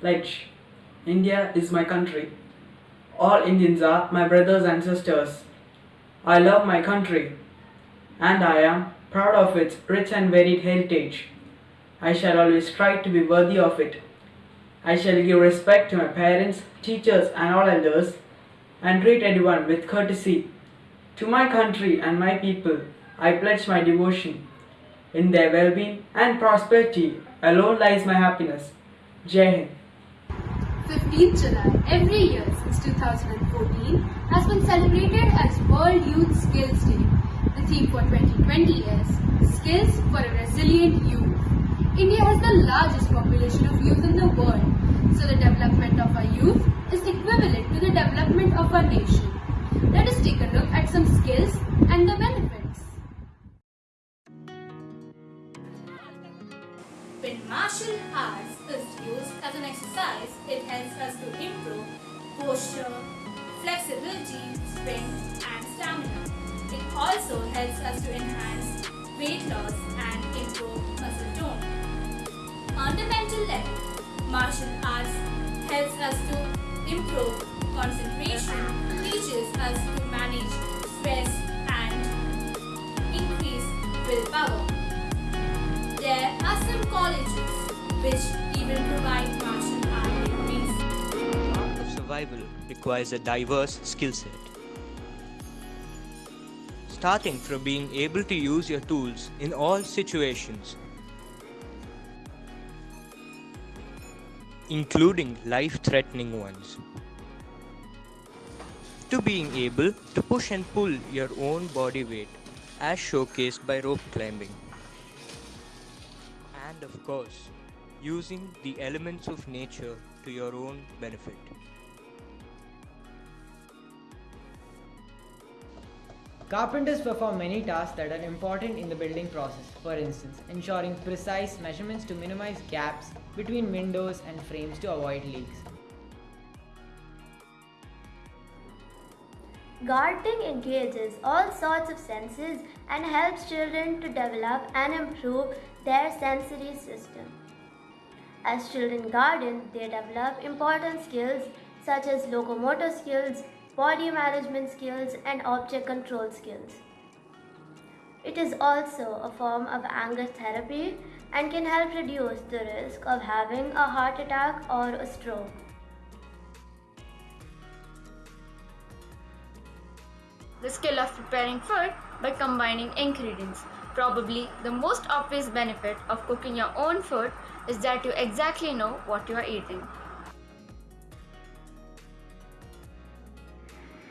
Pledge India is my country. All Indians are my brothers and sisters. I love my country and I am proud of its rich and varied heritage. I shall always strive to be worthy of it. I shall give respect to my parents, teachers, and all elders, and treat everyone with courtesy. To my country and my people, I pledge my devotion. In their well being and prosperity alone lies my happiness. Jai Hind. 15th July every year since 2014 has been celebrated as World Youth Skills Day. The theme for 2020 is Skills for a Resilient Youth. India has the largest population of youth in the world, so the development of our youth is equivalent to the development of our nation. Let us take a look at some skills and the benefits. Martial arts is used as an exercise, it helps us to improve posture, flexibility, strength and stamina. It also helps us to enhance weight loss and improve muscle tone. On the mental level, martial arts helps us to improve concentration, teaches us to manage stress and increase willpower. There are some colleges which even provide martial art degrees. The art of survival requires a diverse skill set. Starting from being able to use your tools in all situations, including life threatening ones, to being able to push and pull your own body weight as showcased by rope climbing, and of course, using the elements of nature to your own benefit. Carpenters perform many tasks that are important in the building process. For instance, ensuring precise measurements to minimize gaps between windows and frames to avoid leaks. Gardening engages all sorts of senses and helps children to develop and improve their sensory system. As children garden, they develop important skills such as locomotor skills, body management skills, and object control skills. It is also a form of anger therapy and can help reduce the risk of having a heart attack or a stroke. The skill of preparing food by combining ingredients. Probably the most obvious benefit of cooking your own food is that you exactly know what you are eating.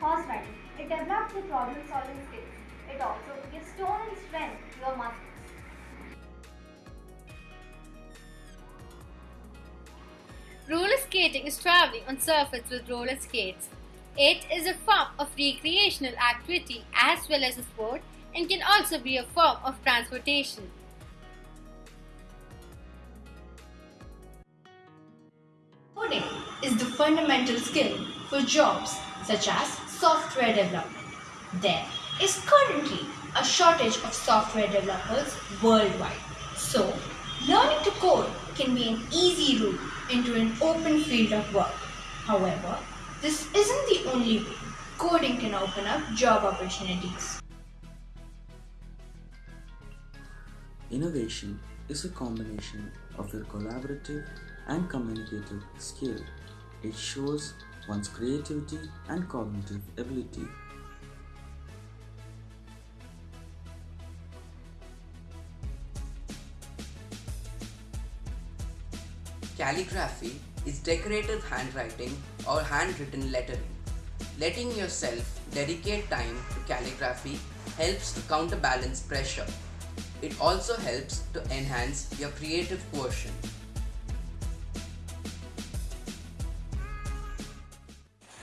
Horse riding. It develops the problem solving skills. It also gives tone and strength to your muscles. Roller skating is traveling on surface with roller skates. It is a form of recreational activity as well as a sport and can also be a form of transportation. Coding is the fundamental skill for jobs such as software development. There is currently a shortage of software developers worldwide. So, learning to code can be an easy route into an open field of work. However, this isn't the only way. Coding can open up job opportunities. Innovation is a combination of your collaborative and communicative skill. It shows one's creativity and cognitive ability. Calligraphy is decorative handwriting or handwritten lettering. Letting yourself dedicate time to calligraphy helps to counterbalance pressure. It also helps to enhance your creative quotient.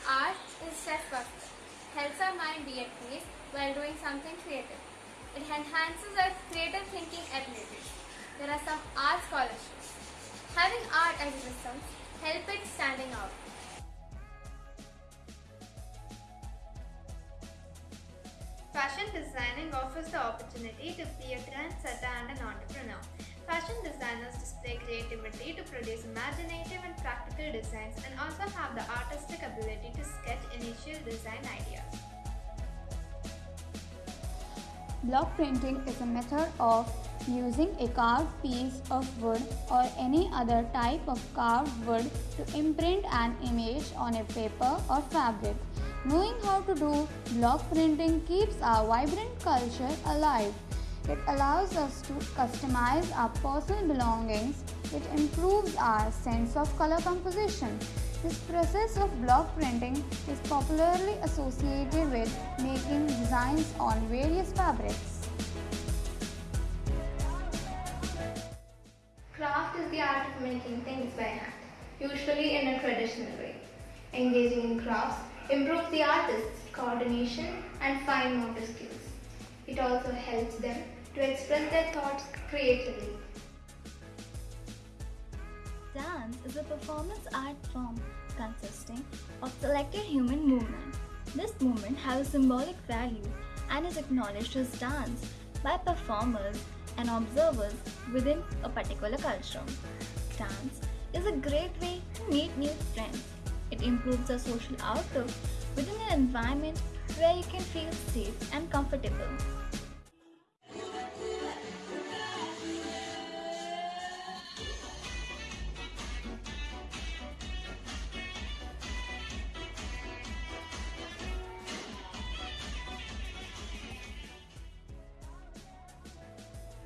Art is self-buster, helps our mind be at peace while doing something creative. It enhances our creative thinking abilities. There are some art scholarships. Having art as a system help it standing out. Fashion designing offers the opportunity to be a trendsetter and an entrepreneur. Fashion designers display creativity to produce imaginative and practical designs and also have the artistic ability to sketch initial design ideas. Block printing is a method of using a carved piece of wood or any other type of carved wood to imprint an image on a paper or fabric. Knowing how to do block printing keeps our vibrant culture alive. It allows us to customize our personal belongings. It improves our sense of color composition. This process of block printing is popularly associated with making designs on various fabrics. Making things by hand, usually in a traditional way. Engaging in crafts improves the artist's coordination and fine motor skills. It also helps them to express their thoughts creatively. Dance is a performance art form consisting of selected human movement. This movement has a symbolic value and is acknowledged as dance by performers and observers within a particular culture. Dance is a great way to meet new friends. It improves our social outlook within an environment where you can feel safe and comfortable.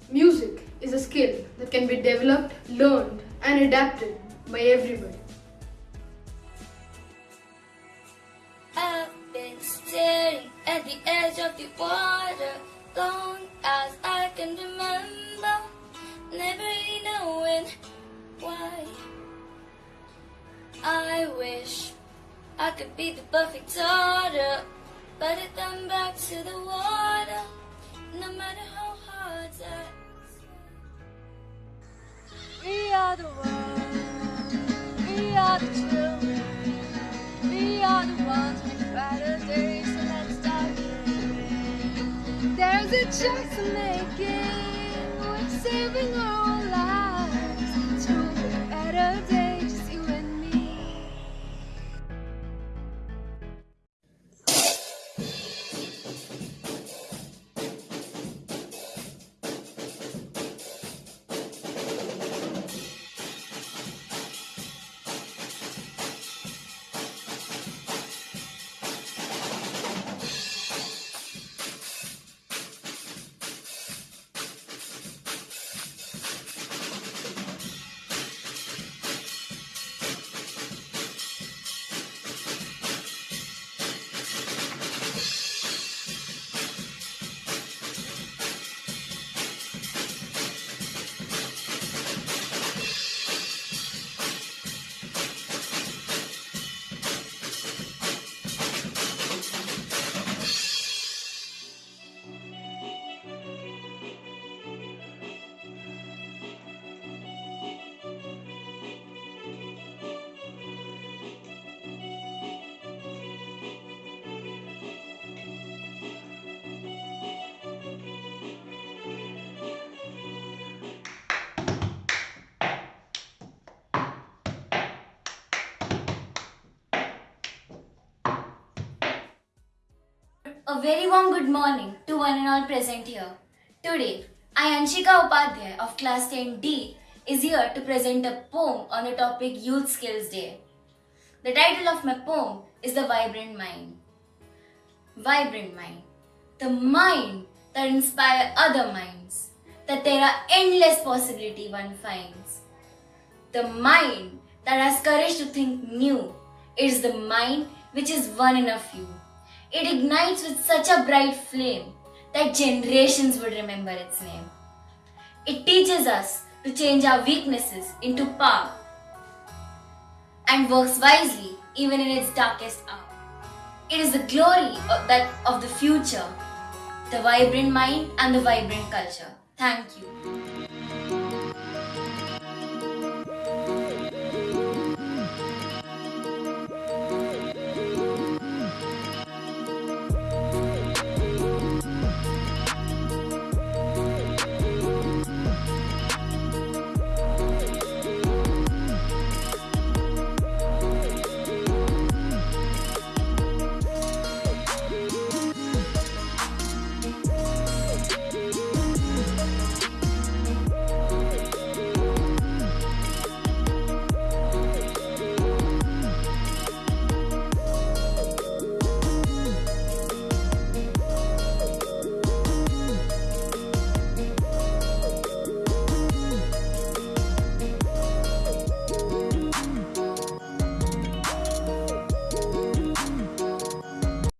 Music is a skill that can be developed, learned, and adapted by everybody. I've been staring at the edge of the water long as I can remember, never really knowing why. I wish I could be the perfect daughter, but I come back to the water, no matter To make it. A very warm good morning to one and all present here. Today, I, Anshika Upadhyay of Class 10D, is here to present a poem on the topic Youth Skills Day. The title of my poem is The Vibrant Mind. Vibrant Mind. The mind that inspires other minds. That there are endless possibility one finds. The mind that has courage to think new. Is the mind which is one in a few. It ignites with such a bright flame that generations would remember its name. It teaches us to change our weaknesses into power and works wisely even in its darkest hour. It is the glory of, that, of the future, the vibrant mind and the vibrant culture. Thank you.